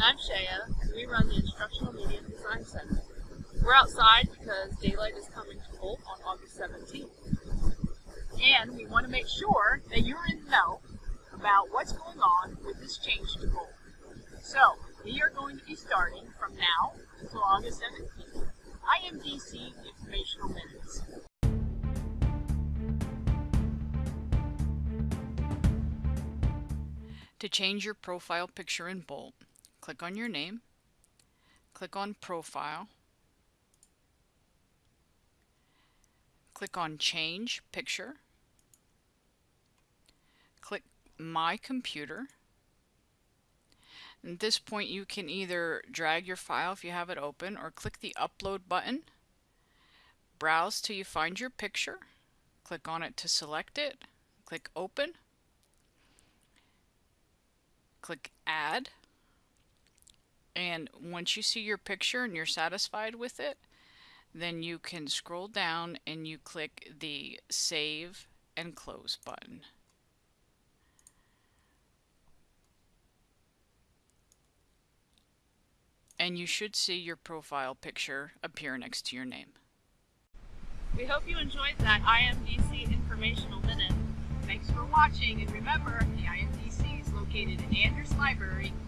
I'm Shaya, and we run the Instructional Media Design Center. We're outside because daylight is coming to Bolt on August 17th. And we want to make sure that you're in the know about what's going on with this change to Bolt. So, we are going to be starting from now until August 17th. IMDC Informational Minutes. To change your profile picture in Bolt, click on your name, click on Profile, click on Change Picture, click My Computer. At this point you can either drag your file if you have it open or click the Upload button, browse till you find your picture, click on it to select it, click Open, click add and once you see your picture and you're satisfied with it then you can scroll down and you click the save and close button. And you should see your profile picture appear next to your name. We hope you enjoyed that IMDC informational minute. Thanks for watching and remember the IMDC is located in Andrews Library, 206.